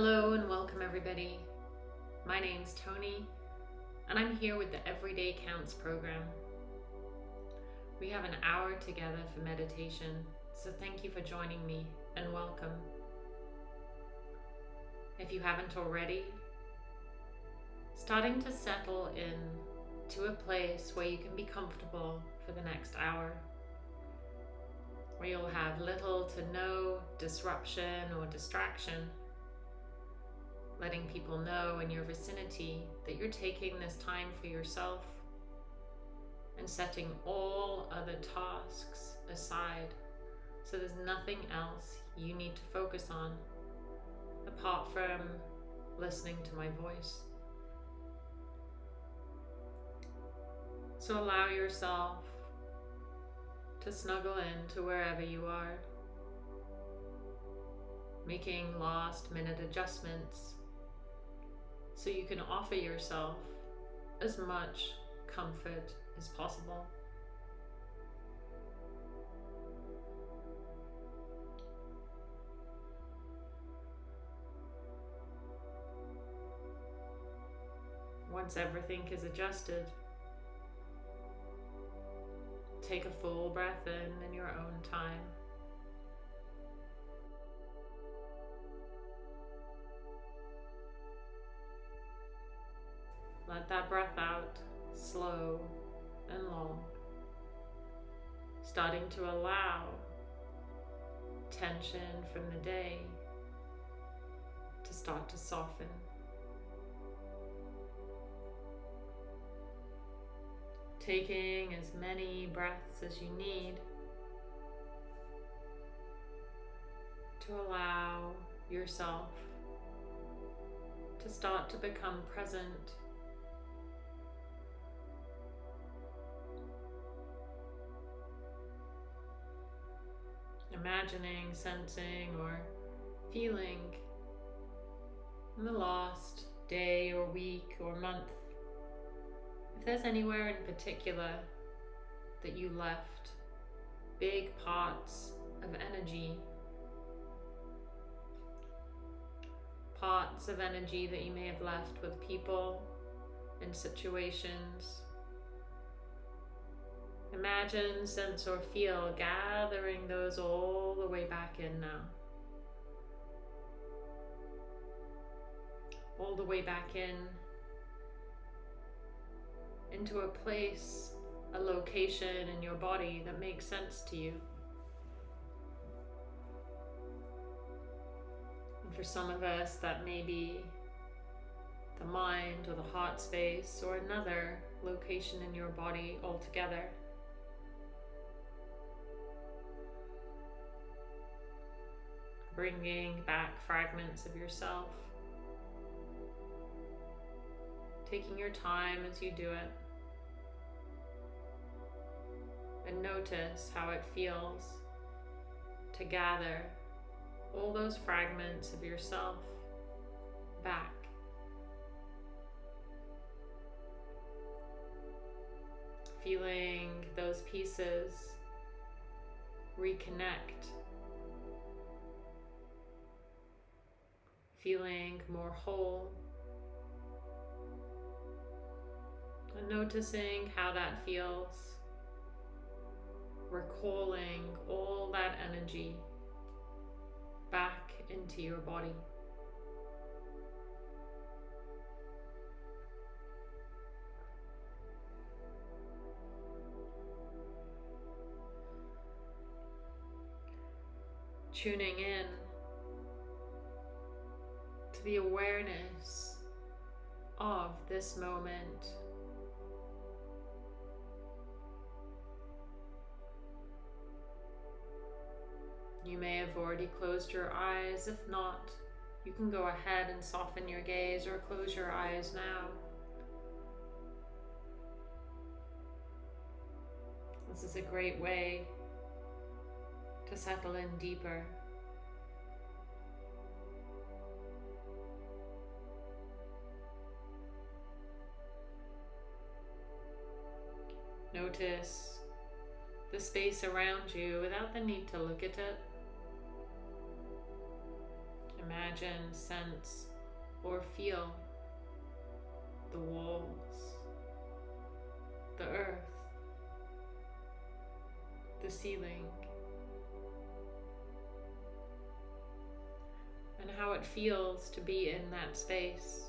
Hello and welcome everybody. My name's Tony and I'm here with the Everyday Counts program. We have an hour together for meditation, so thank you for joining me and welcome. If you haven't already, starting to settle in to a place where you can be comfortable for the next hour, where you'll have little to no disruption or distraction letting people know in your vicinity that you're taking this time for yourself and setting all other tasks aside so there's nothing else you need to focus on apart from listening to my voice. So allow yourself to snuggle in to wherever you are, making last minute adjustments so you can offer yourself as much comfort as possible. Once everything is adjusted, take a full breath in in your own time. Let that breath out slow and long, starting to allow tension from the day to start to soften. Taking as many breaths as you need to allow yourself to start to become present imagining, sensing, or feeling in the last day or week or month. If there's anywhere in particular that you left big parts of energy, parts of energy that you may have left with people and situations Imagine, sense, or feel gathering those all the way back in now. All the way back in into a place, a location in your body that makes sense to you. And for some of us, that may be the mind or the heart space or another location in your body altogether. Bringing back fragments of yourself. Taking your time as you do it. And notice how it feels to gather all those fragments of yourself back. Feeling those pieces reconnect feeling more whole. And noticing how that feels. Recalling all that energy back into your body. Tuning in to the awareness of this moment. You may have already closed your eyes. If not, you can go ahead and soften your gaze or close your eyes now. This is a great way to settle in deeper. Notice the space around you without the need to look at it. Imagine, sense, or feel the walls, the earth, the ceiling, and how it feels to be in that space.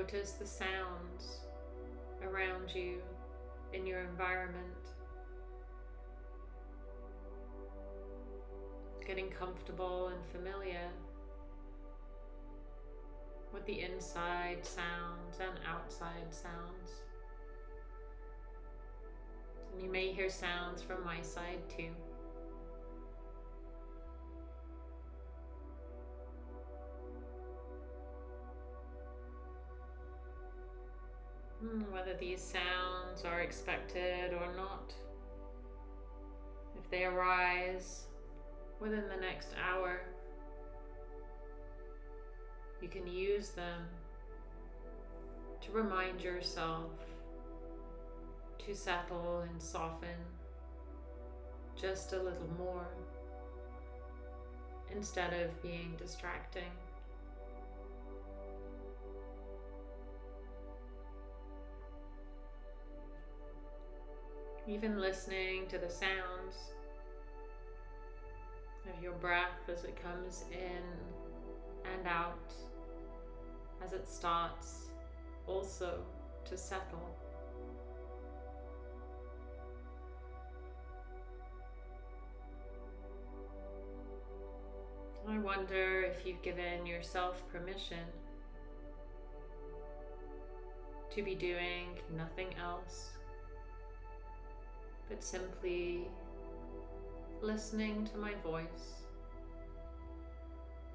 Notice the sounds around you in your environment. Getting comfortable and familiar with the inside sounds and outside sounds. And you may hear sounds from my side too. Hmm, whether these sounds are expected or not. If they arise within the next hour, you can use them to remind yourself to settle and soften just a little more instead of being distracting. Even listening to the sounds of your breath as it comes in and out, as it starts also to settle. I wonder if you've given yourself permission to be doing nothing else but simply listening to my voice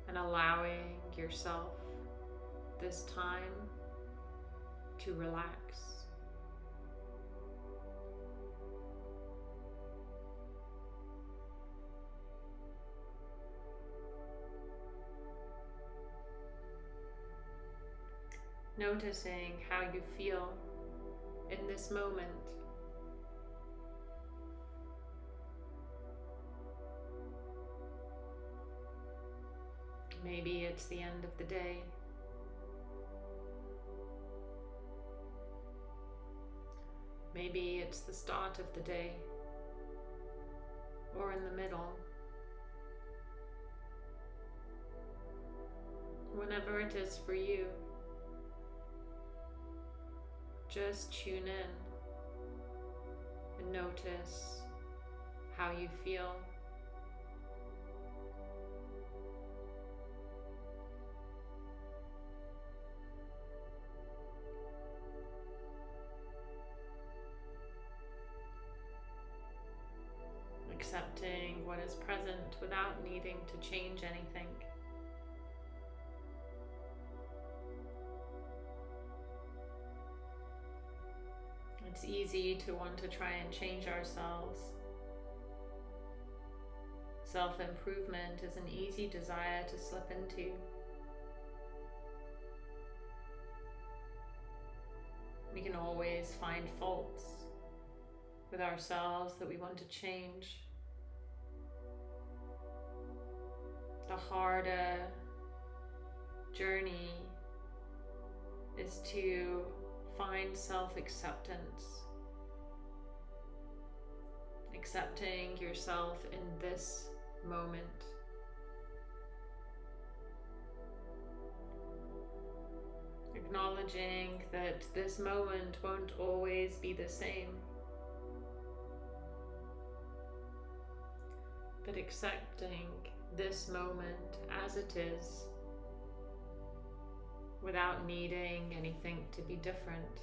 and allowing yourself this time to relax. Noticing how you feel in this moment. Maybe it's the end of the day. Maybe it's the start of the day or in the middle. Whenever it is for you, just tune in and notice how you feel. Accepting what is present without needing to change anything. It's easy to want to try and change ourselves. Self improvement is an easy desire to slip into. We can always find faults with ourselves that we want to change. The harder journey is to find self acceptance. Accepting yourself in this moment. Acknowledging that this moment won't always be the same. But accepting this moment as it is without needing anything to be different.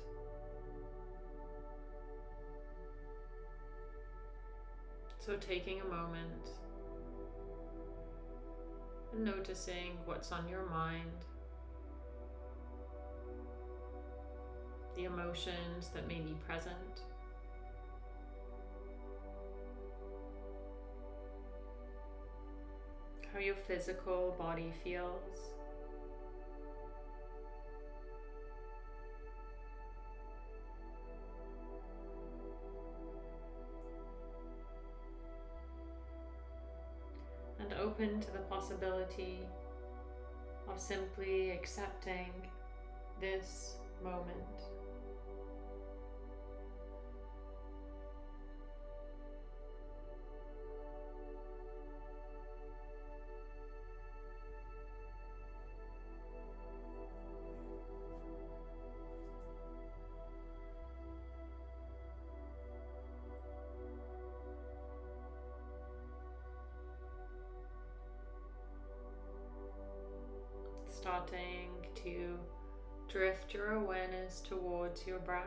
So taking a moment and noticing what's on your mind, the emotions that may be present. your physical body feels. And open to the possibility of simply accepting this moment. Breath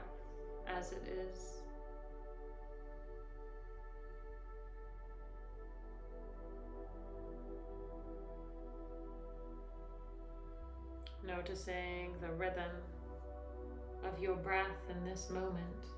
as it is. Noticing the rhythm of your breath in this moment.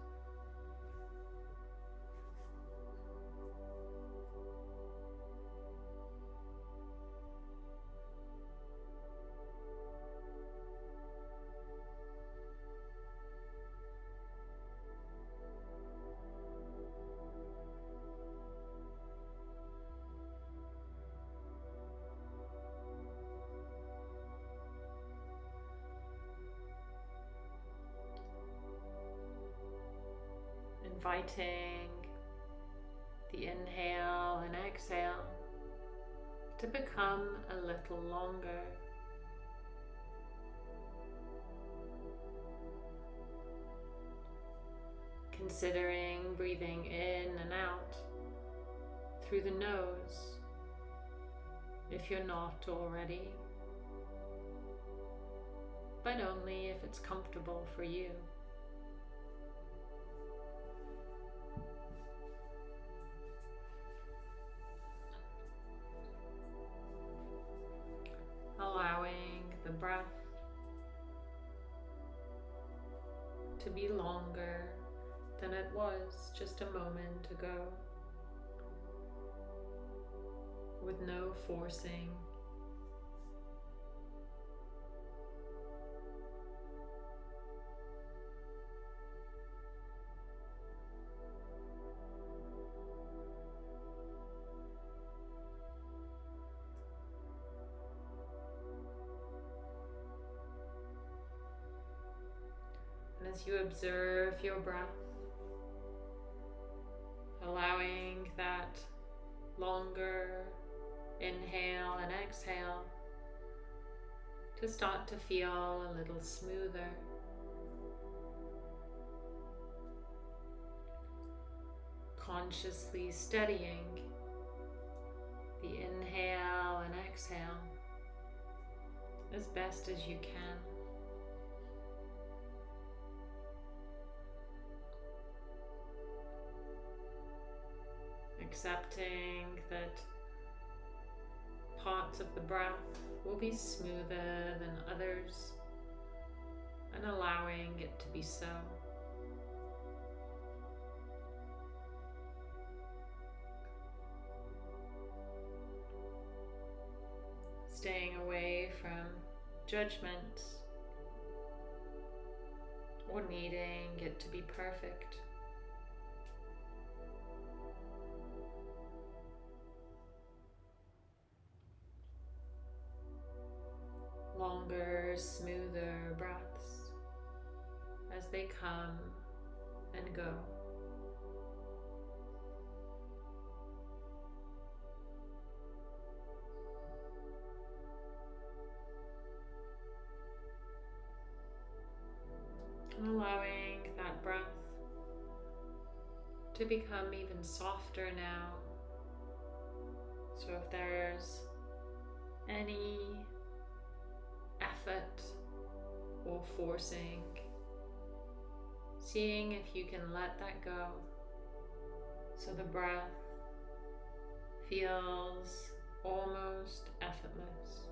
Inviting the inhale and exhale to become a little longer. Considering breathing in and out through the nose if you're not already, but only if it's comfortable for you. Just a moment ago, with no forcing. as you observe your breath, longer inhale and exhale to start to feel a little smoother. Consciously steadying the inhale and exhale as best as you can. Accepting that parts of the breath will be smoother than others and allowing it to be so. Staying away from judgment or needing it to be perfect. Come and go. And allowing that breath to become even softer now. So if there's any effort or forcing. Seeing if you can let that go so the breath feels almost effortless.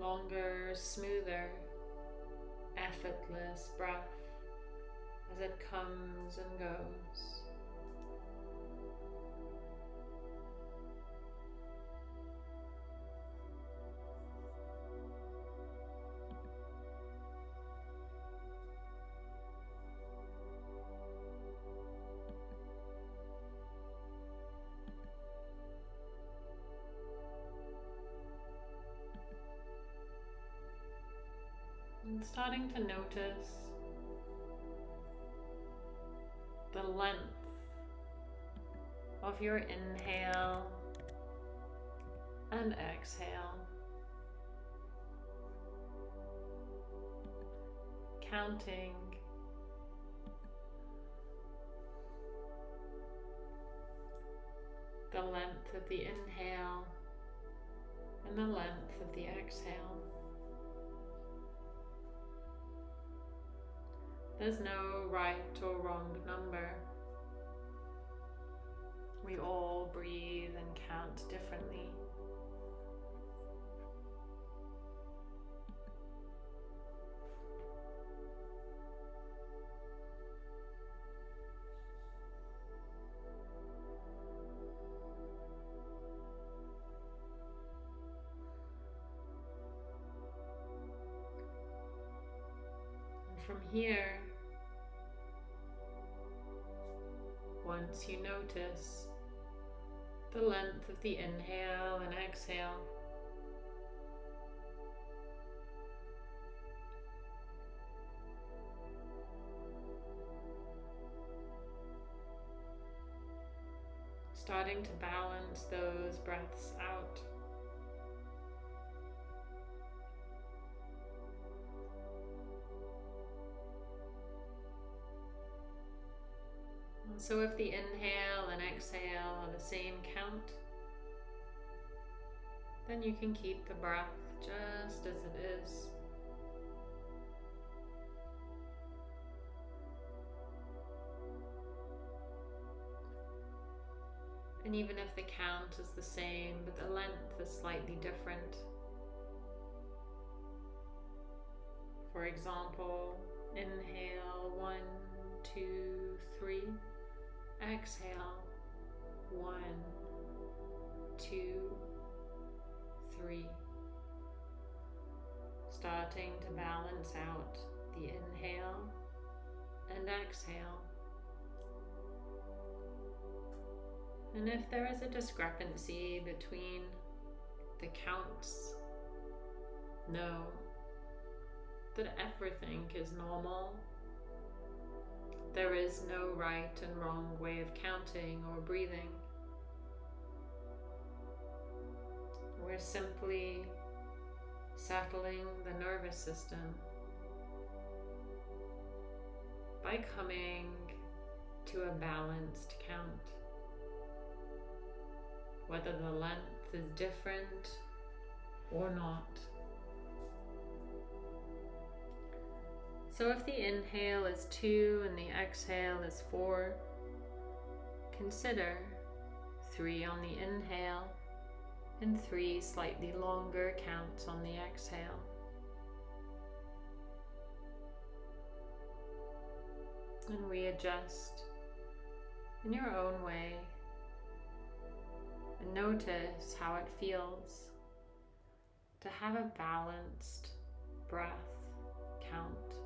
longer, smoother, effortless breath as it comes and goes. Starting to notice the length of your inhale and exhale. Counting the length of the inhale and the length of the exhale. There's no right or wrong number. We all breathe and count differently. from here, once you notice the length of the inhale and exhale, starting to balance those breaths out. So if the inhale and exhale are the same count, then you can keep the breath just as it is. And even if the count is the same, but the length is slightly different. For example, inhale one, two, three. Exhale. One, two, three. Starting to balance out the inhale and exhale. And if there is a discrepancy between the counts, know that everything is normal there is no right and wrong way of counting or breathing. We're simply settling the nervous system by coming to a balanced count. Whether the length is different or not. So if the inhale is two and the exhale is four, consider three on the inhale and three slightly longer counts on the exhale. And readjust in your own way and notice how it feels to have a balanced breath count.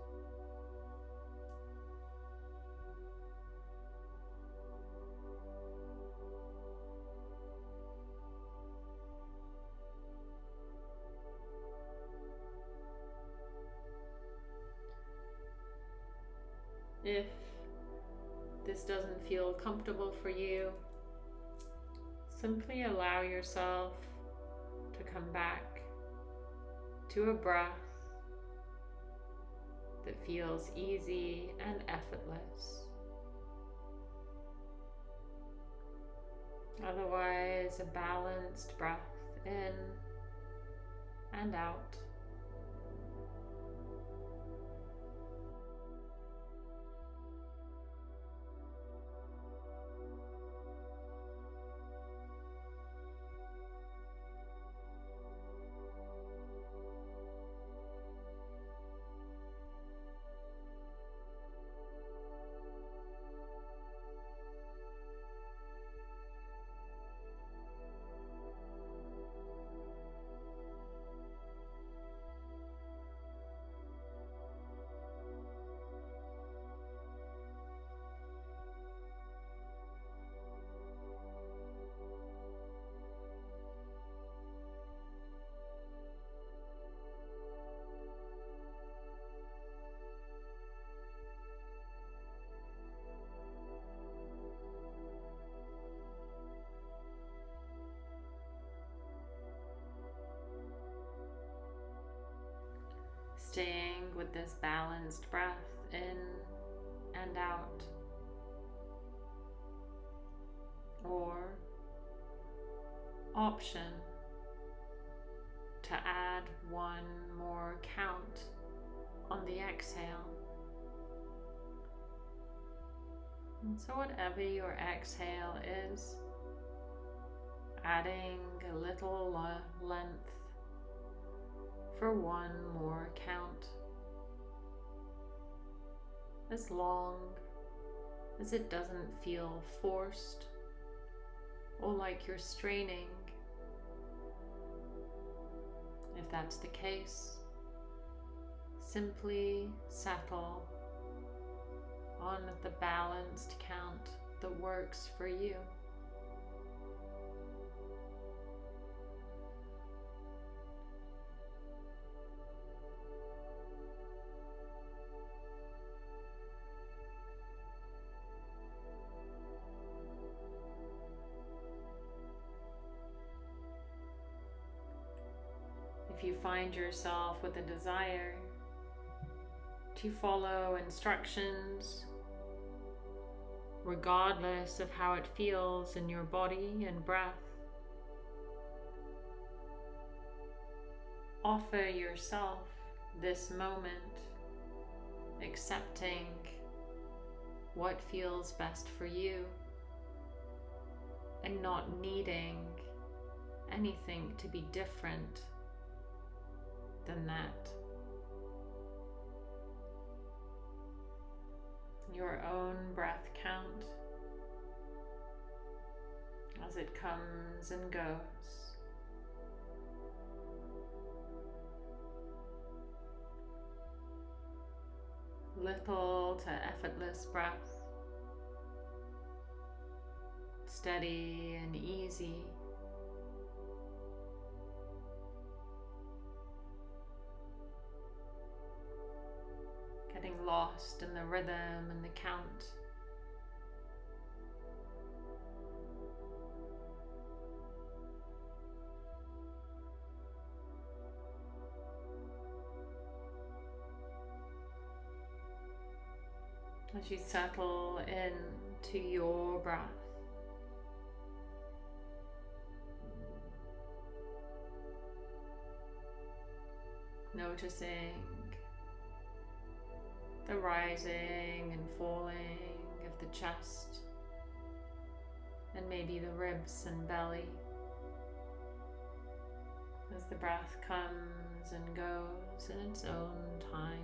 If this doesn't feel comfortable for you, simply allow yourself to come back to a breath that feels easy and effortless. Otherwise, a balanced breath in and out. Staying with this balanced breath in and out. Or option to add one more count on the exhale. And so, whatever your exhale is, adding a little length for one more count. As long as it doesn't feel forced or like you're straining. If that's the case, simply settle on the balanced count that works for you. You find yourself with a desire to follow instructions regardless of how it feels in your body and breath. Offer yourself this moment, accepting what feels best for you and not needing anything to be different than that. your own breath count as it comes and goes. Little to effortless breath, steady and easy. Lost in the rhythm and the count. As you settle into your breath. Noticing the rising and falling of the chest and maybe the ribs and belly as the breath comes and goes in its own time.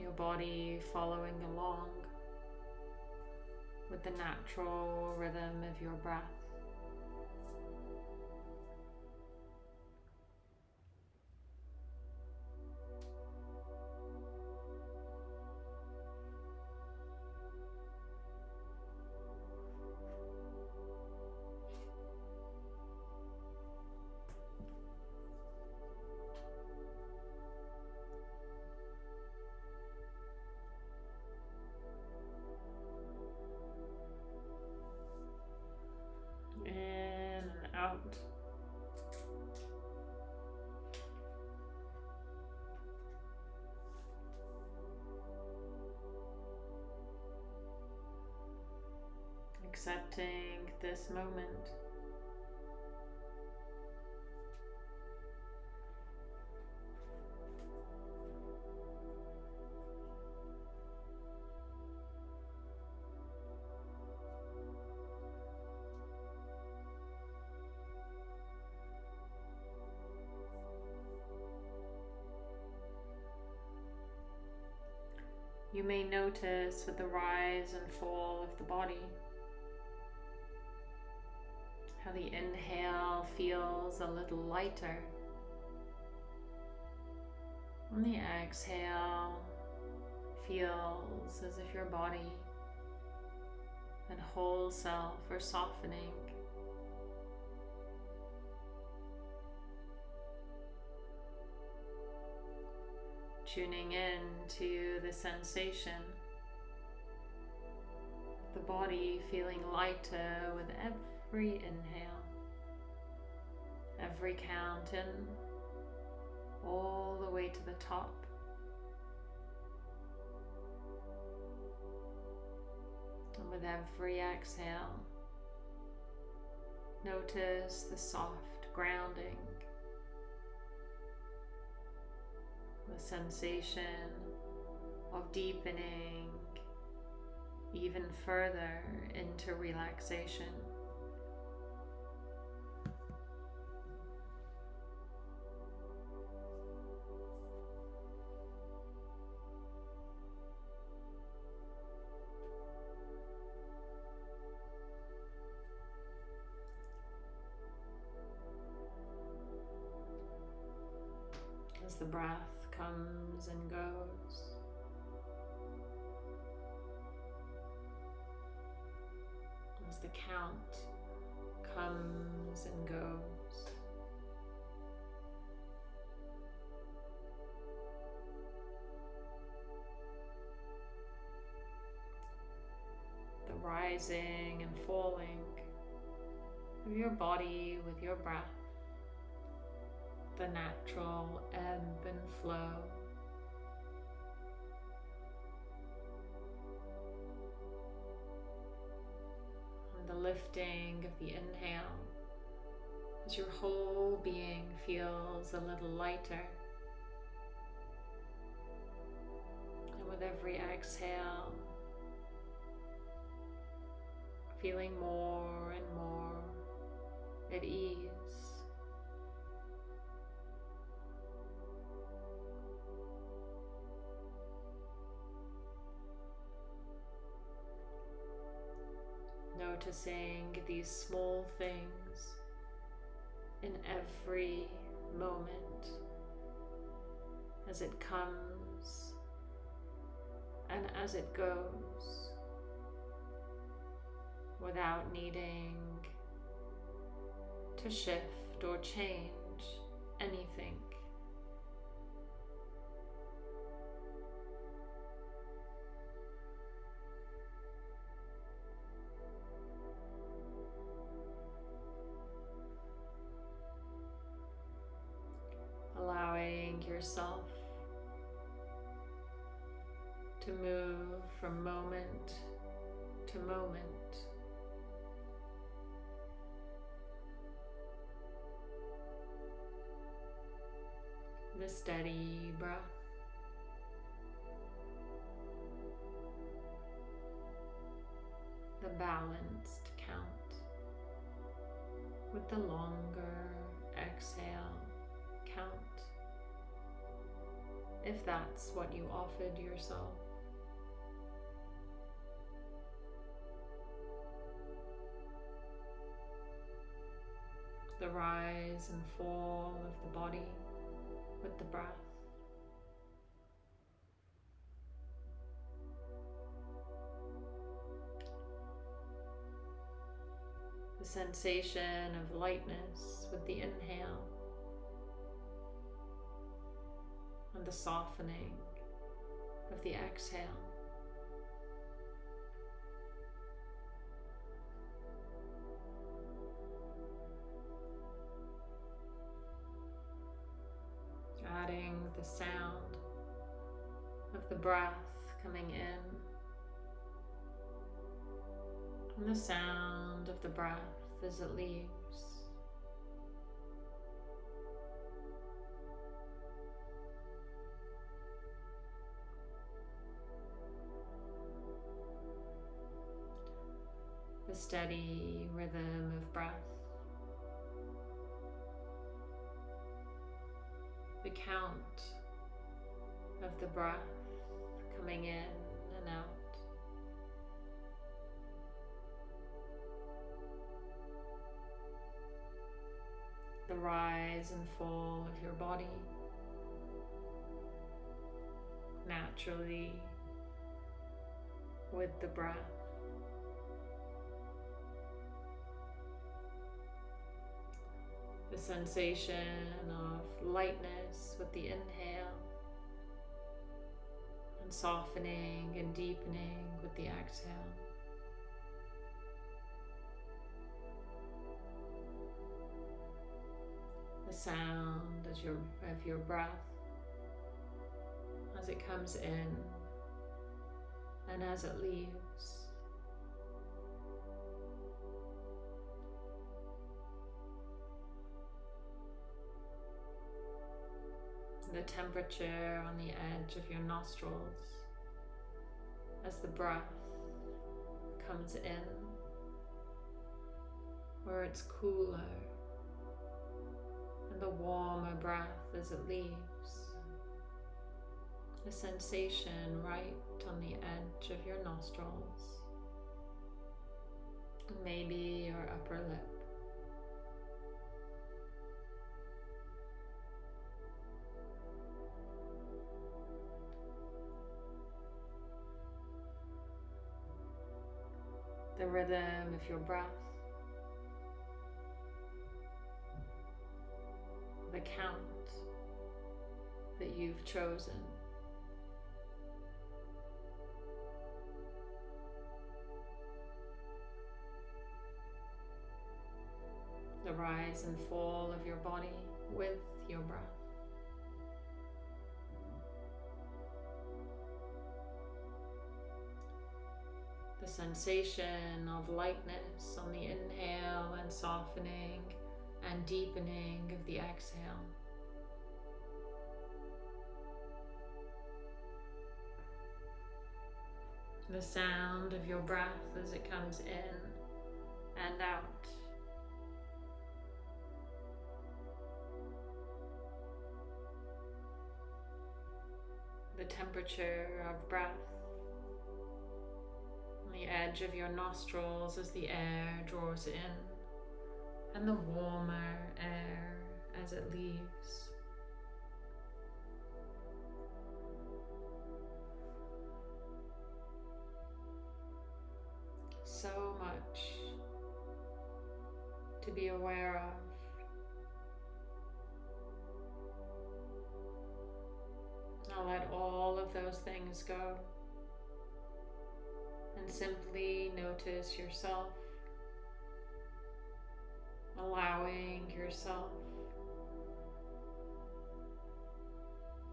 Your body following along with the natural rhythm of your breath. Accepting this moment. You may notice with the rise and fall of the body how the inhale feels a little lighter. And the exhale feels as if your body and whole self are softening tuning in to the sensation, the body feeling lighter with every inhale, every count in, all the way to the top. And with every exhale, notice the soft grounding, the sensation of deepening even further into relaxation. Breath comes and goes. As the count comes and goes. The rising and falling of your body with your breath the natural ebb and flow. And the lifting of the inhale as your whole being feels a little lighter. And with every exhale, feeling more and more at ease. Noticing these small things in every moment as it comes and as it goes without needing to shift or change anything. Balanced count with the longer exhale count if that's what you offered yourself. The rise and fall of the body with the breath. The sensation of lightness with the inhale. and the softening of the exhale. Adding the sound of the breath coming in and the sound of the breath as it leaves. the steady rhythm of breath. The count of the breath coming in and out. The rise and fall of your body naturally with the breath. the sensation of lightness with the inhale and softening and deepening with the exhale. Sound as your, of your breath as it comes in and as it leaves. The temperature on the edge of your nostrils as the breath comes in, where it's cooler, the warmer breath as it leaves. The sensation right on the edge of your nostrils, maybe your upper lip. the rhythm of your breath, the count that you've chosen. The rise and fall of your body with your breath. the sensation of lightness on the inhale and softening and deepening of the exhale. The sound of your breath as it comes in and out. The temperature of breath the edge of your nostrils as the air draws in and the warmer air as it leaves. So much to be aware of. Now let all of those things go and simply notice yourself, allowing yourself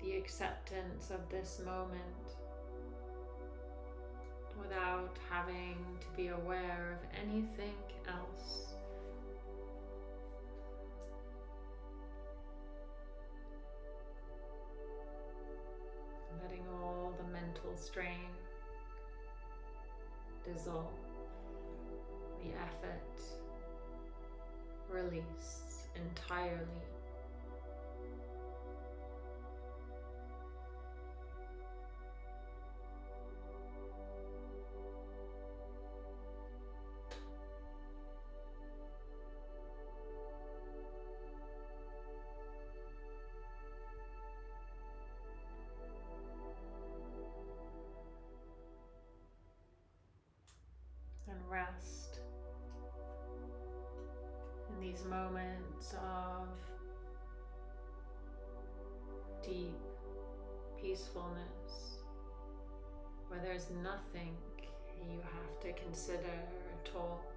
the acceptance of this moment without having to be aware of anything else. Letting all the mental strain dissolve, the effort release entirely. Moments of deep peacefulness where there's nothing you have to consider at all.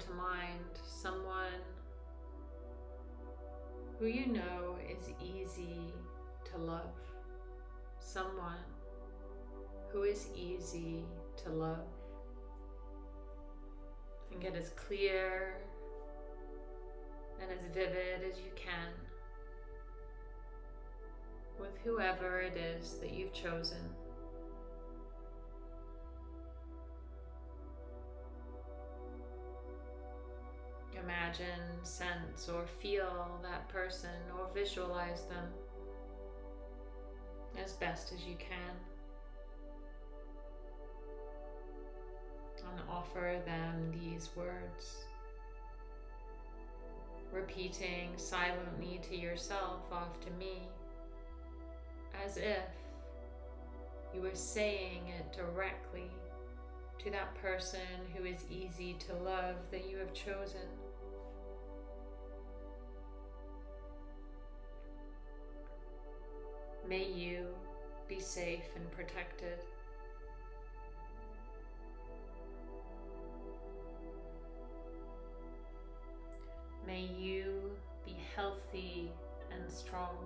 To mind someone who you know is easy to love, someone who is easy to love. And get as clear and as vivid as you can with whoever it is that you've chosen. Imagine, sense, or feel that person or visualize them as best as you can. And offer them these words, repeating silently to yourself after me as if you were saying it directly to that person who is easy to love that you have chosen. May you be safe and protected. May you be healthy and strong.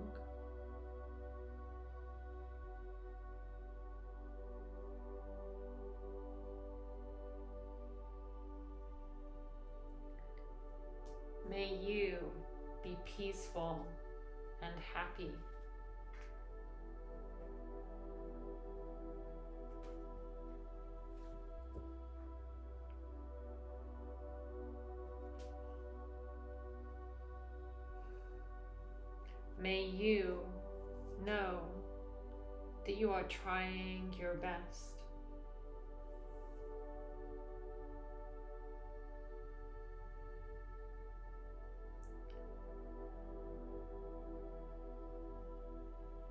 May you be peaceful and happy. May you know that you are trying your best.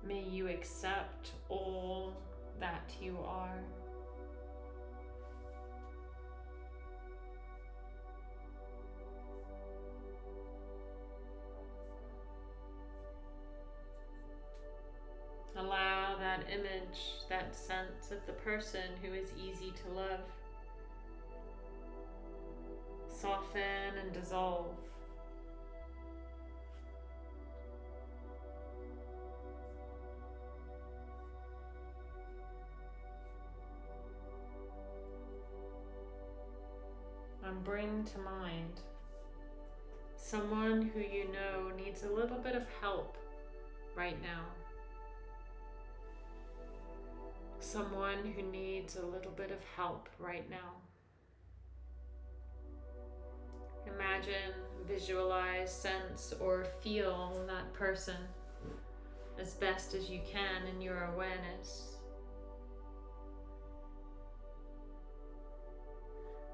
May you accept all that you are. That image, that sense of the person who is easy to love, soften and dissolve. And bring to mind someone who you know needs a little bit of help right now. Someone who needs a little bit of help right now. Imagine, visualize, sense, or feel that person as best as you can in your awareness.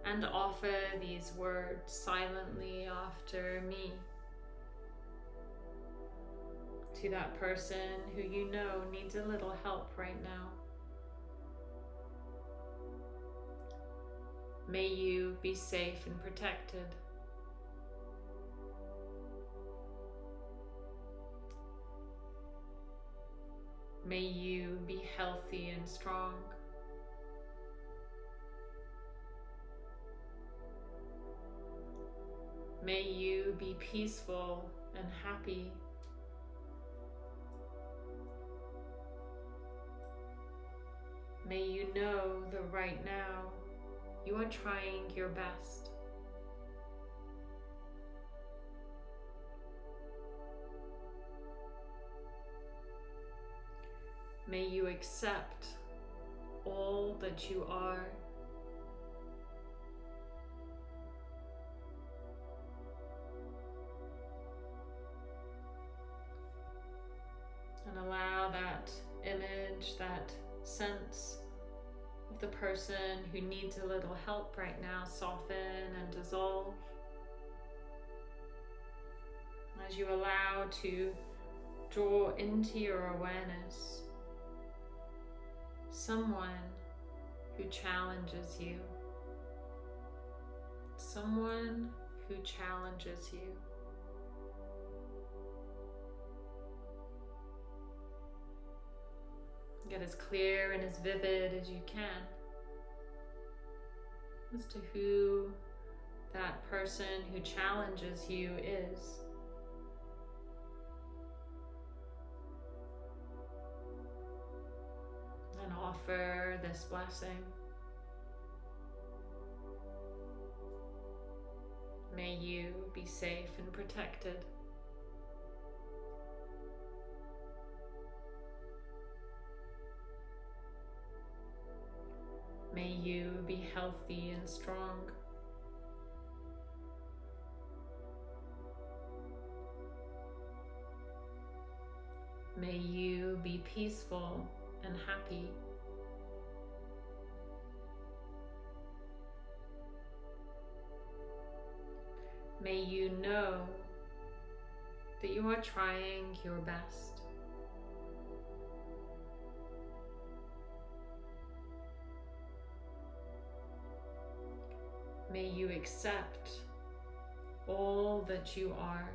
And offer these words silently after me to that person who you know needs a little help right now. May you be safe and protected. May you be healthy and strong. May you be peaceful and happy. May you know the right now you are trying your best. May you accept all that you are. Little help right now soften and dissolve. As you allow to draw into your awareness someone who challenges you, someone who challenges you. Get as clear and as vivid as you can as to who that person who challenges you is. And offer this blessing. May you be safe and protected. May you be healthy and strong. May you be peaceful and happy. May you know that you are trying your best. May you accept all that you are.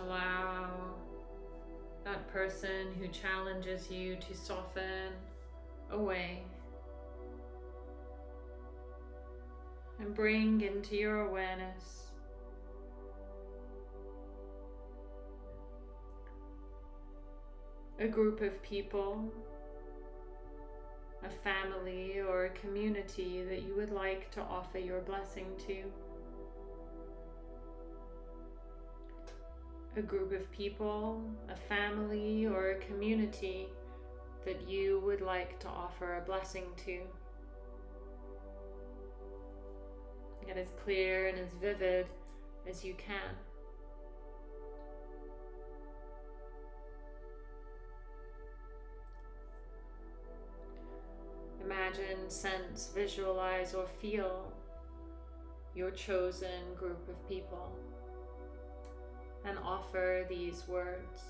Allow that person who challenges you to soften away and bring into your awareness a group of people, a family, or a community that you would like to offer your blessing to. A group of people, a family, or a community that you would like to offer a blessing to. Get as clear and as vivid as you can. Imagine, sense, visualize, or feel your chosen group of people and offer these words.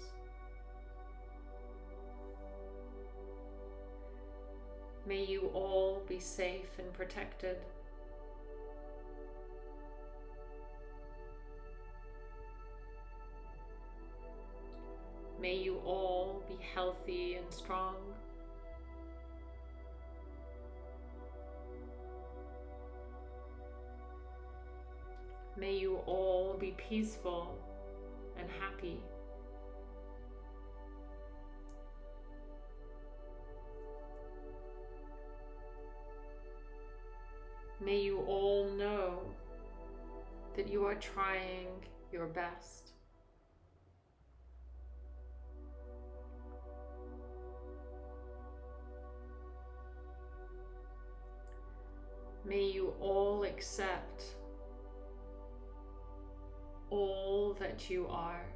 May you all be safe and protected. May you all be healthy and strong. May you all be peaceful and happy. May you all know that you are trying your best. May you all accept all that you are.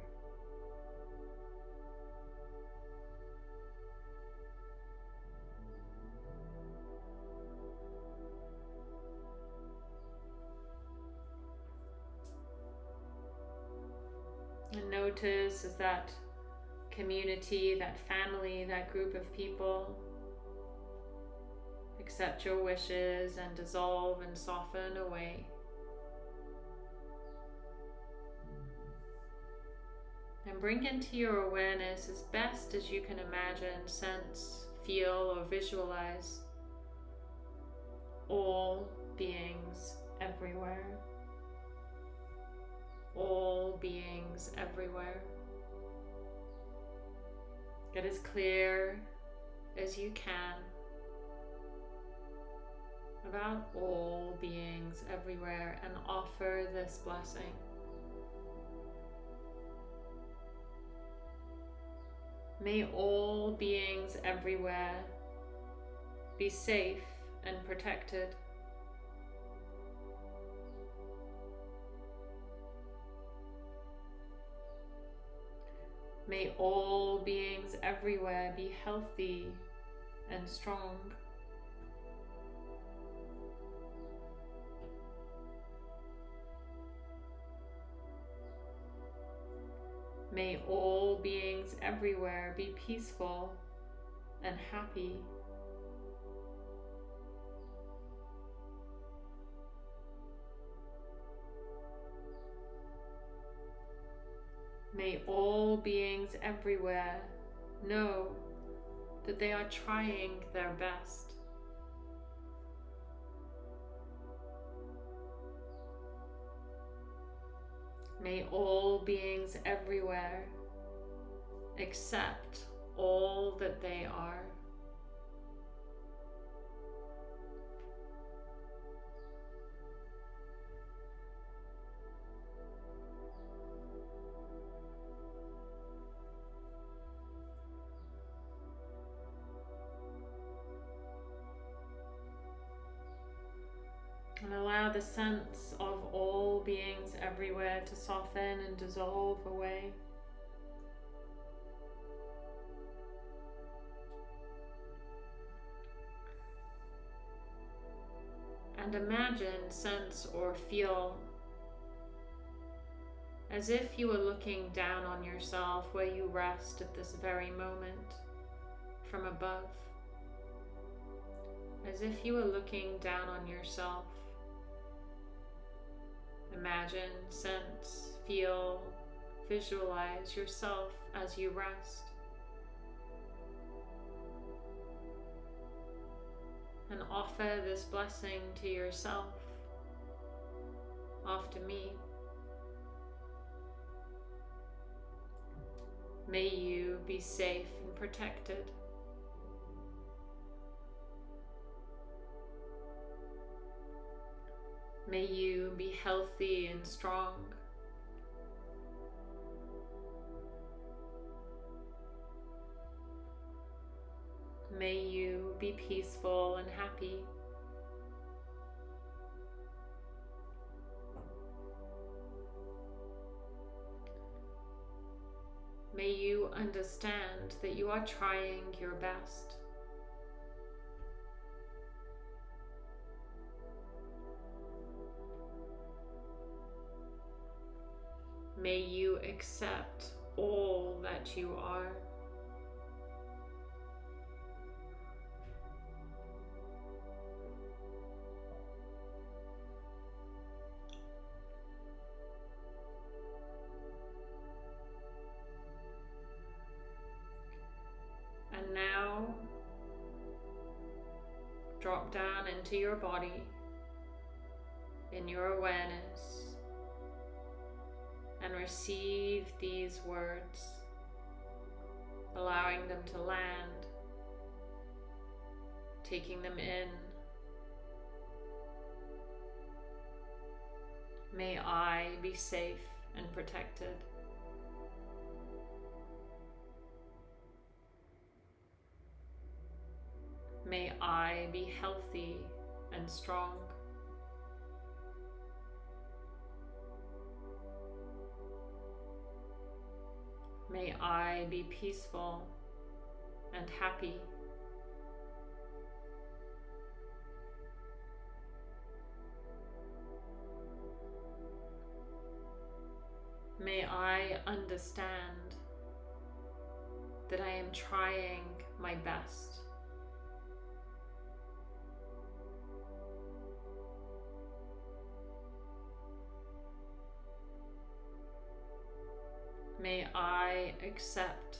And notice as that community, that family, that group of people accept your wishes and dissolve and soften away. Bring into your awareness as best as you can imagine, sense, feel, or visualize all beings everywhere. All beings everywhere. Get as clear as you can about all beings everywhere and offer this blessing. May all beings everywhere be safe and protected. May all beings everywhere be healthy and strong. May all beings everywhere be peaceful and happy. May all beings everywhere know that they are trying their best. May all beings everywhere accept all that they are. And allow the sense of all beings everywhere to soften and dissolve away. And imagine, sense, or feel as if you were looking down on yourself where you rest at this very moment from above. As if you were looking down on yourself Imagine, sense, feel, visualize yourself as you rest. And offer this blessing to yourself after me. May you be safe and protected. May you be healthy and strong. May you be peaceful and happy. May you understand that you are trying your best. May you accept all that you are. And now drop down into your body in your awareness receive these words, allowing them to land, taking them in. May I be safe and protected. May I be healthy and strong. May I be peaceful and happy. May I understand that I am trying my best. Accept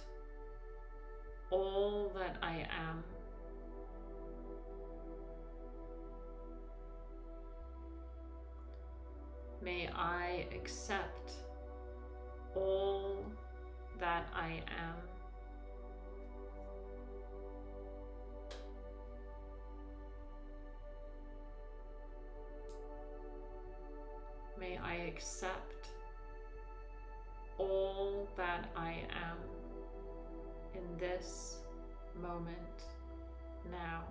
all that I am. May I accept all that I am. May I accept that I am in this moment now.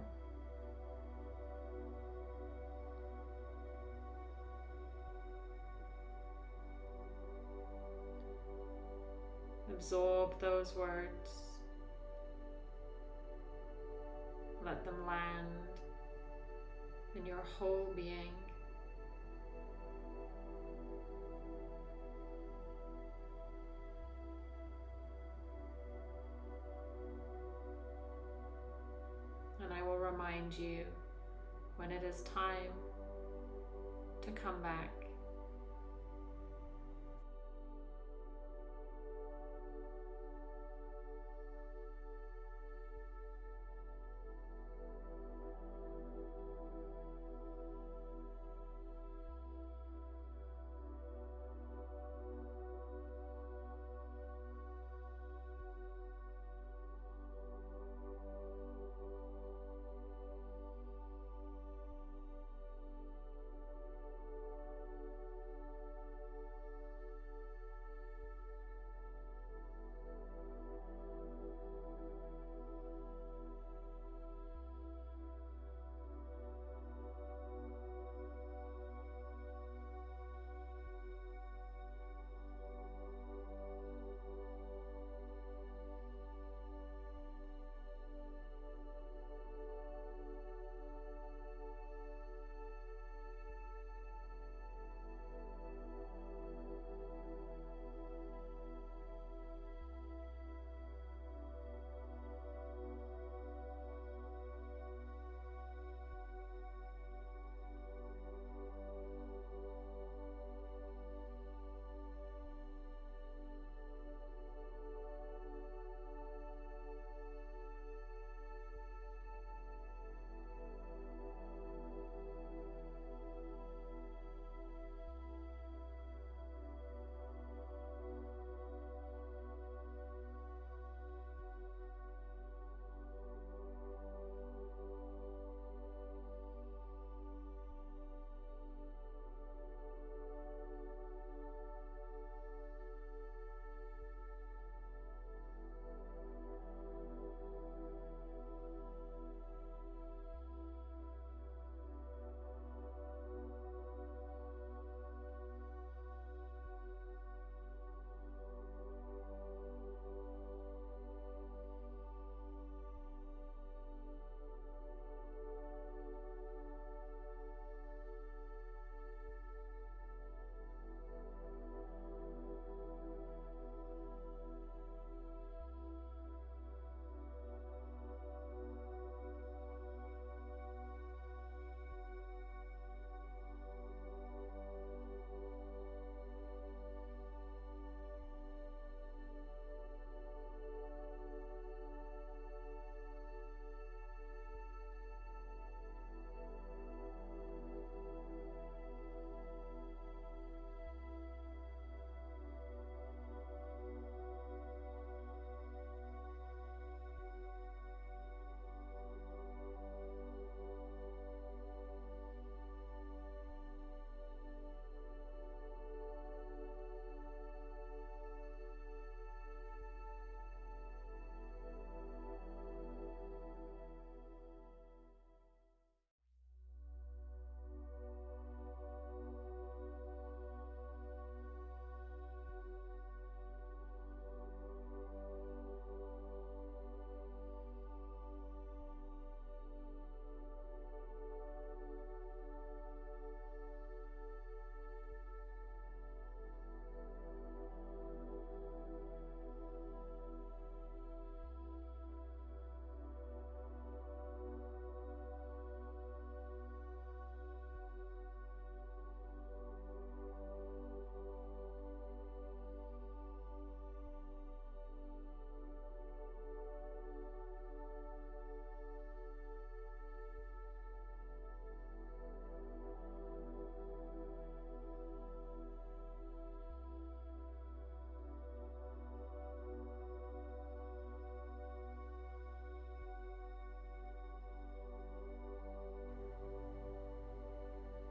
Absorb those words. Let them land in your whole being. Remind you when it is time to come back.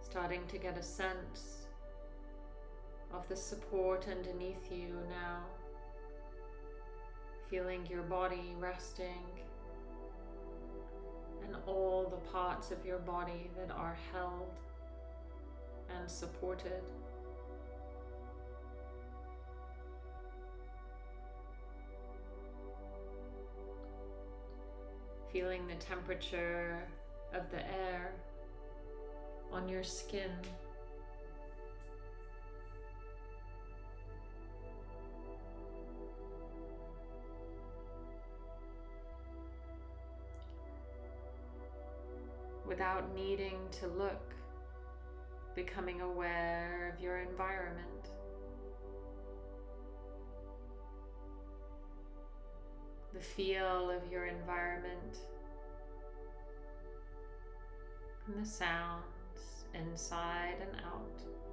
Starting to get a sense of the support underneath you now. Feeling your body resting and all the parts of your body that are held and supported. Feeling the temperature of the air on your skin. Without needing to look, becoming aware of your environment. The feel of your environment and the sound inside and out.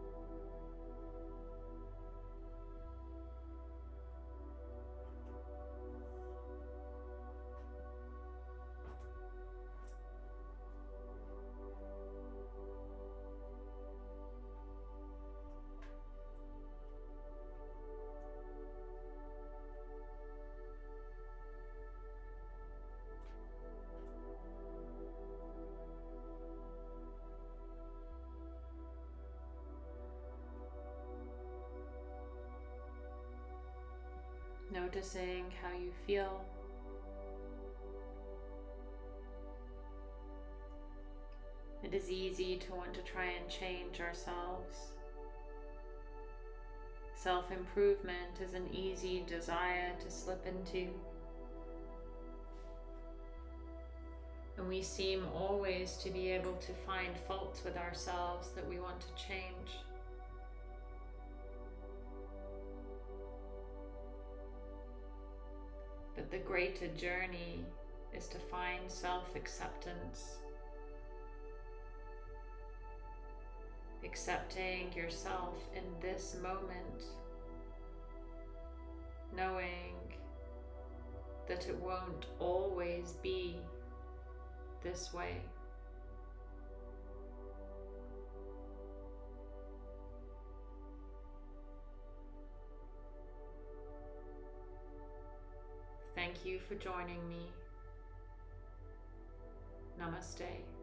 Noticing how you feel. It is easy to want to try and change ourselves. Self improvement is an easy desire to slip into. And we seem always to be able to find faults with ourselves that we want to change. Greater journey is to find self acceptance. Accepting yourself in this moment, knowing that it won't always be this way. For joining me. Namaste.